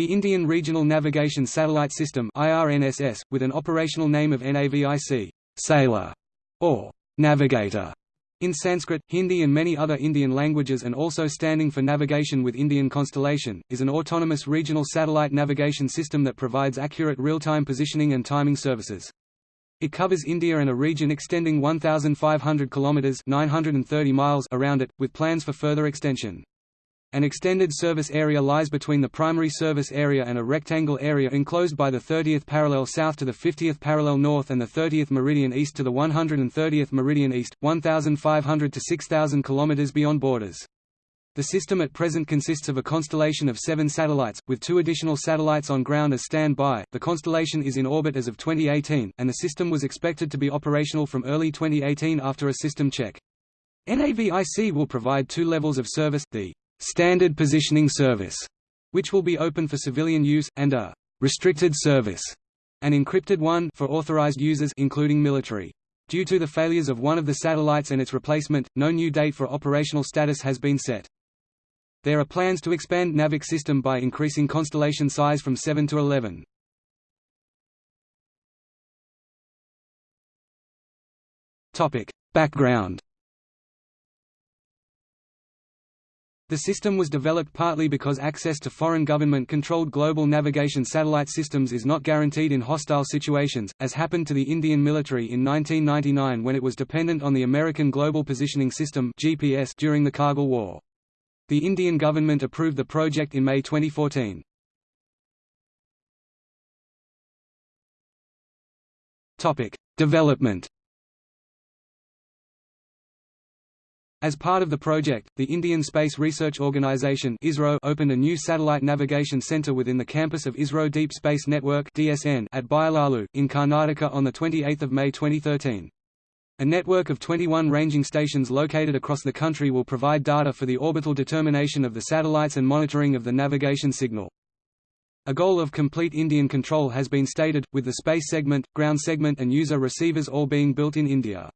The Indian Regional Navigation Satellite System IRNSS, with an operational name of NAVIC sailor, or navigator, in Sanskrit, Hindi and many other Indian languages and also standing for Navigation with Indian Constellation, is an autonomous regional satellite navigation system that provides accurate real-time positioning and timing services. It covers India and a region extending 1,500 kilometers (930 miles) around it, with plans for further extension. An extended service area lies between the primary service area and a rectangle area enclosed by the 30th parallel south to the 50th parallel north and the 30th meridian east to the 130th meridian east, 1,500 to 6,000 km beyond borders. The system at present consists of a constellation of seven satellites, with two additional satellites on ground as stand-by. The constellation is in orbit as of 2018, and the system was expected to be operational from early 2018 after a system check. NAVIC will provide two levels of service, the Standard Positioning Service, which will be open for civilian use, and a restricted service, an encrypted one for authorized users including military. Due to the failures of one of the satellites and its replacement, no new date for operational status has been set. There are plans to expand NAVIC system by increasing constellation size from 7 to 11. Topic: Background The system was developed partly because access to foreign government-controlled global navigation satellite systems is not guaranteed in hostile situations, as happened to the Indian military in 1999 when it was dependent on the American Global Positioning System (GPS) during the Kargil War. The Indian government approved the project in May 2014. Topic: Development As part of the project, the Indian Space Research Organisation opened a new satellite navigation centre within the campus of ISRO Deep Space Network at Byalalu, in Karnataka on 28 May 2013. A network of 21 ranging stations located across the country will provide data for the orbital determination of the satellites and monitoring of the navigation signal. A goal of complete Indian control has been stated, with the space segment, ground segment and user receivers all being built in India.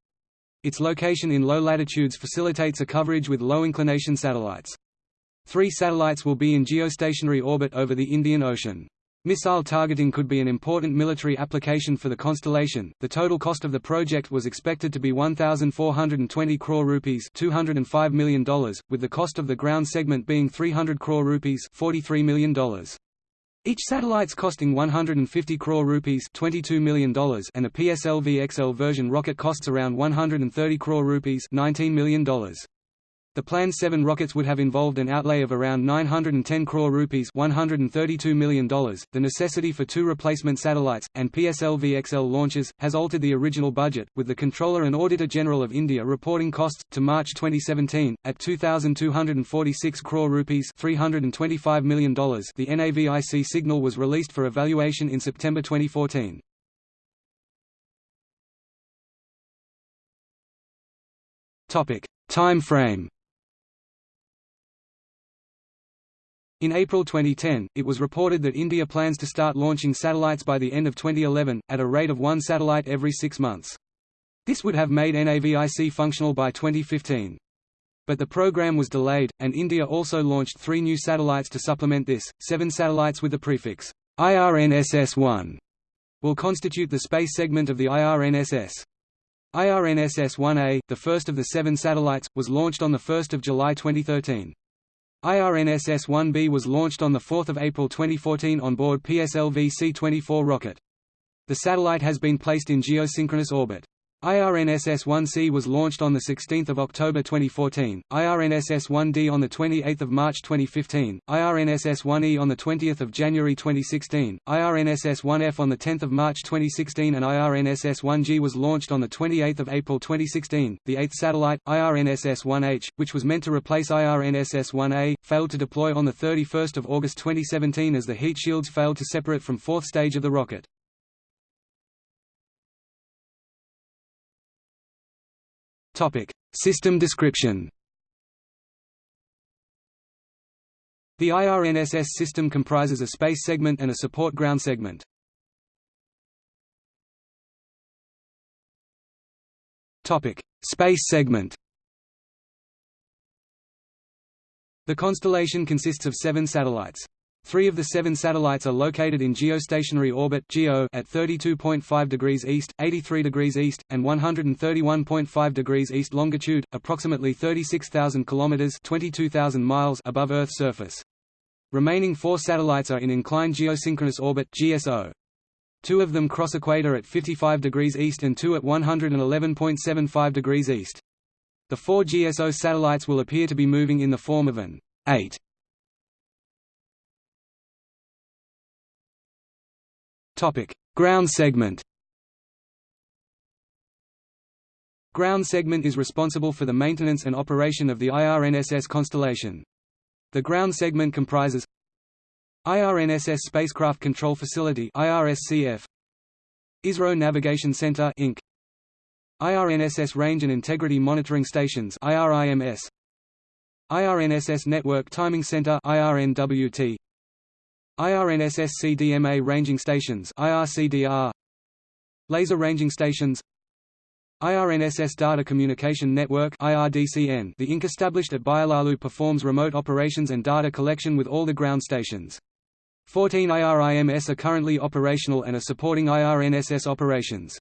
Its location in low latitudes facilitates a coverage with low-inclination satellites. Three satellites will be in geostationary orbit over the Indian Ocean. Missile targeting could be an important military application for the constellation. The total cost of the project was expected to be 1420 crore rupees, $205 million, with the cost of the ground segment being 300 crore rupees, $43 million. Each satellite's costing 150 crore rupees $22 million and the PSLV XL version rocket costs around 130 crore rupees $19 million. The planned seven rockets would have involved an outlay of around 910 crore rupees $132 million. The necessity for two replacement satellites, and PSLV XL launches, has altered the original budget, with the Comptroller and Auditor General of India reporting costs, to March 2017, at 2,246 crore rupees $325 million. The NAVIC signal was released for evaluation in September 2014. Time frame In April 2010, it was reported that India plans to start launching satellites by the end of 2011, at a rate of one satellite every six months. This would have made NAVIC functional by 2015. But the program was delayed, and India also launched three new satellites to supplement this. Seven satellites with the prefix IRNSS-1 will constitute the space segment of the IRNSS. IRNSS-1A, the first of the seven satellites, was launched on 1 July 2013. IRNSS-1B was launched on 4 April 2014 on board PSLV C-24 rocket. The satellite has been placed in geosynchronous orbit. IRNSS-1C was launched on 16 October 2014, IRNSS-1D on 28 March 2015, IRNSS-1E on 20 January 2016, IRNSS-1F on 10 March 2016 and IRNSS-1G was launched on 28 April 2016. The eighth satellite, IRNSS-1H, which was meant to replace IRNSS-1A, failed to deploy on 31 August 2017 as the heat shields failed to separate from fourth stage of the rocket. Topic: System description. The IRNSS system comprises a space segment and a support ground segment. Topic: Space segment. The constellation consists of seven satellites. Three of the seven satellites are located in geostationary orbit at 32.5 degrees east, 83 degrees east, and 131.5 degrees east longitude, approximately 36,000 kilometers (22,000 miles) above Earth's surface. Remaining four satellites are in inclined geosynchronous orbit (GSO). Two of them cross equator at 55 degrees east and two at 111.75 degrees east. The four GSO satellites will appear to be moving in the form of an 8 Topic: Ground segment. Ground segment is responsible for the maintenance and operation of the IRNSS constellation. The ground segment comprises IRNSS Spacecraft Control Facility IRSCF ISRO Navigation Center Inc IRNSS Range and Integrity Monitoring Stations IRIMS IRNSS Network Timing Center IRNWT IRNSS CDMA Ranging Stations IRCDR Laser Ranging Stations IRNSS Data Communication Network IRDCN The Inc established at Byalalu performs remote operations and data collection with all the ground stations. 14 IRIMS are currently operational and are supporting IRNSS operations.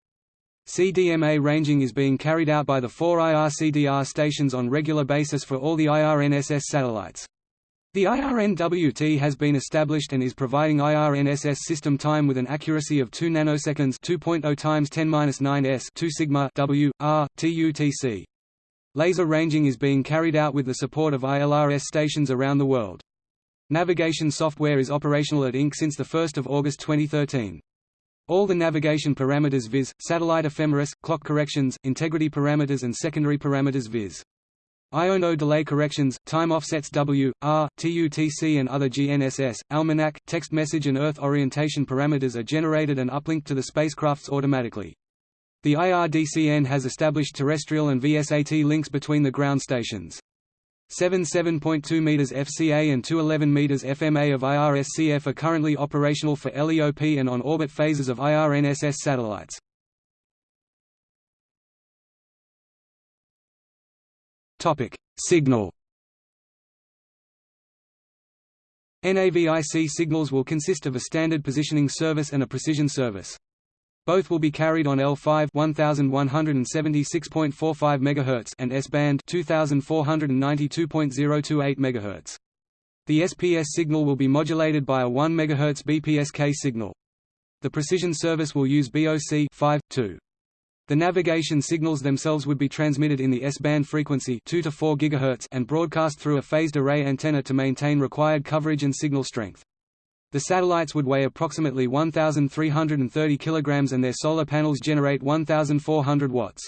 CDMA ranging is being carried out by the four IRCDR stations on regular basis for all the IRNSS satellites. The IRNWT has been established and is providing IRNSS system time with an accuracy of 2 nanoseconds 2.0 times 10^-9 s 2 sigma w r. Laser ranging is being carried out with the support of ILRS stations around the world. Navigation software is operational at INC since 1 August 2013. All the navigation parameters viz., satellite ephemeris, clock corrections, integrity parameters and secondary parameters viz. IONO delay corrections, time offsets W, R, TUTC and other GNSS, almanac, text message and Earth orientation parameters are generated and uplinked to the spacecrafts automatically. The IRDCN has established terrestrial and VSAT links between the ground stations. 77.2 meters FCA and 211 meters FMA of IRSCF are currently operational for LEOP and on-orbit phases of IRNSS satellites. Topic: Signal. NAVIC signals will consist of a standard positioning service and a precision service. Both will be carried on L5 1176.45 MHz and S-band 2492.028 MHz. The SPS signal will be modulated by a 1 MHz BPSK signal. The precision service will use BOC 5, 2. The navigation signals themselves would be transmitted in the S-band frequency 2 to 4 GHz and broadcast through a phased array antenna to maintain required coverage and signal strength. The satellites would weigh approximately 1,330 kg and their solar panels generate 1,400 watts.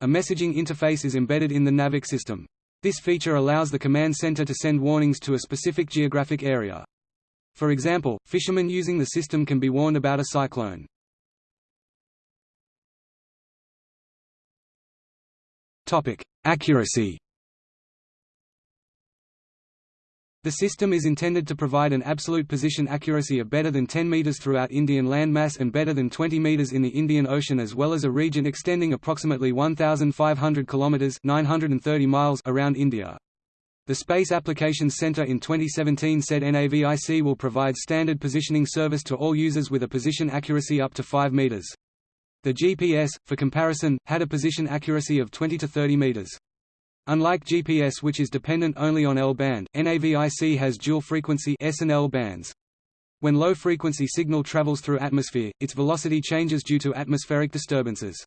A messaging interface is embedded in the NAVIC system. This feature allows the command center to send warnings to a specific geographic area. For example, fishermen using the system can be warned about a cyclone. Topic: Accuracy. The system is intended to provide an absolute position accuracy of better than 10 meters throughout Indian landmass and better than 20 meters in the Indian Ocean as well as a region extending approximately 1500 kilometers (930 miles) around India. The Space Applications Center in 2017 said NAVIC will provide standard positioning service to all users with a position accuracy up to 5 meters. The GPS, for comparison, had a position accuracy of 20 to 30 meters. Unlike GPS which is dependent only on L-band, NAVIC has dual-frequency S and L bands. When low-frequency signal travels through atmosphere, its velocity changes due to atmospheric disturbances.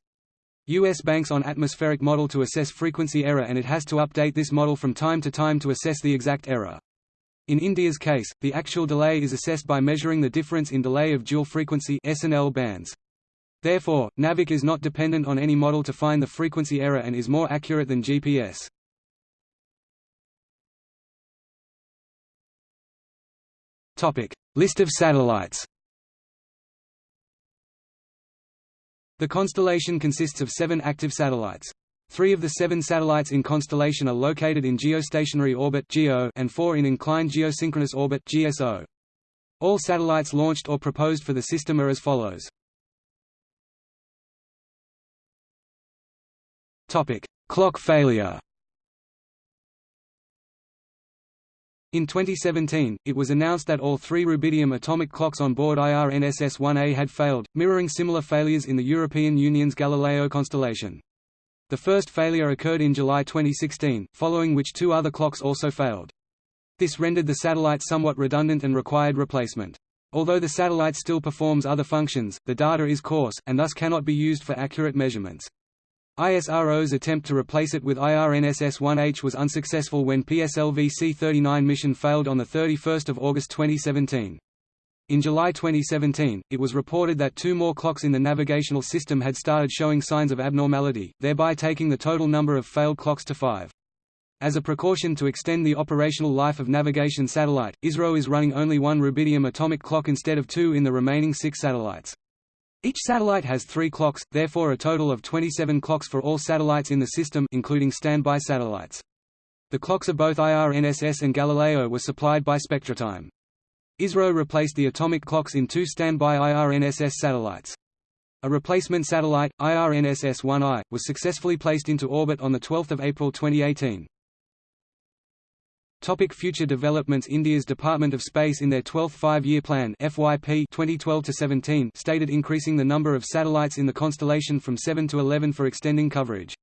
US banks on atmospheric model to assess frequency error and it has to update this model from time to time to assess the exact error. In India's case, the actual delay is assessed by measuring the difference in delay of dual-frequency S and L bands. Therefore, NAVIC is not dependent on any model to find the frequency error and is more accurate than GPS. List of satellites The constellation consists of seven active satellites. Three of the seven satellites in constellation are located in geostationary orbit and four in inclined geosynchronous orbit GSO. All satellites launched or proposed for the system are as follows. Topic: Clock failure. In 2017, it was announced that all three rubidium atomic clocks on board IRNSS-1A had failed, mirroring similar failures in the European Union's Galileo constellation. The first failure occurred in July 2016, following which two other clocks also failed. This rendered the satellite somewhat redundant and required replacement. Although the satellite still performs other functions, the data is coarse, and thus cannot be used for accurate measurements. ISRO's attempt to replace it with IRNSS-1H was unsuccessful when PSLV C-39 mission failed on 31 August 2017. In July 2017, it was reported that two more clocks in the navigational system had started showing signs of abnormality, thereby taking the total number of failed clocks to five. As a precaution to extend the operational life of navigation satellite, ISRO is running only one rubidium atomic clock instead of two in the remaining six satellites. Each satellite has three clocks, therefore a total of 27 clocks for all satellites in the system including standby satellites. The clocks of both IRNSS and Galileo were supplied by SpectraTime. ISRO replaced the atomic clocks in two standby IRNSS satellites. A replacement satellite, IRNSS-1I, was successfully placed into orbit on 12 April 2018. Topic future developments India's Department of Space in their 12th Five-Year Plan FYP 2012-17 stated increasing the number of satellites in the constellation from 7 to 11 for extending coverage.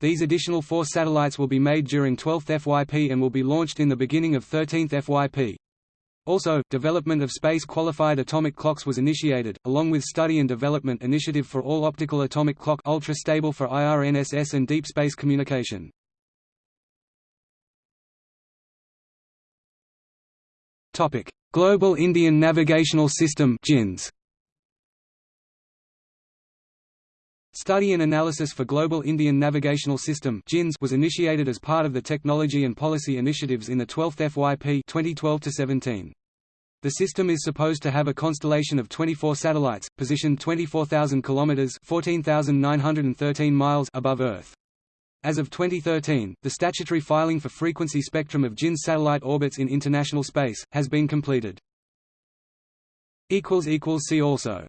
These additional four satellites will be made during 12th FYP and will be launched in the beginning of 13th FYP. Also, development of space-qualified atomic clocks was initiated, along with study and development initiative for all optical atomic clock ultra-stable for IRNSS and deep space communication. Topic: Global Indian Navigational System (GINS). Study and analysis for Global Indian Navigational System (GINS) was initiated as part of the Technology and Policy Initiatives in the 12th FYP 2012-17. The system is supposed to have a constellation of 24 satellites, positioned 24,000 kilometers (14,913 miles) above Earth. As of 2013, the statutory filing for frequency spectrum of GINS satellite orbits in international space, has been completed. See also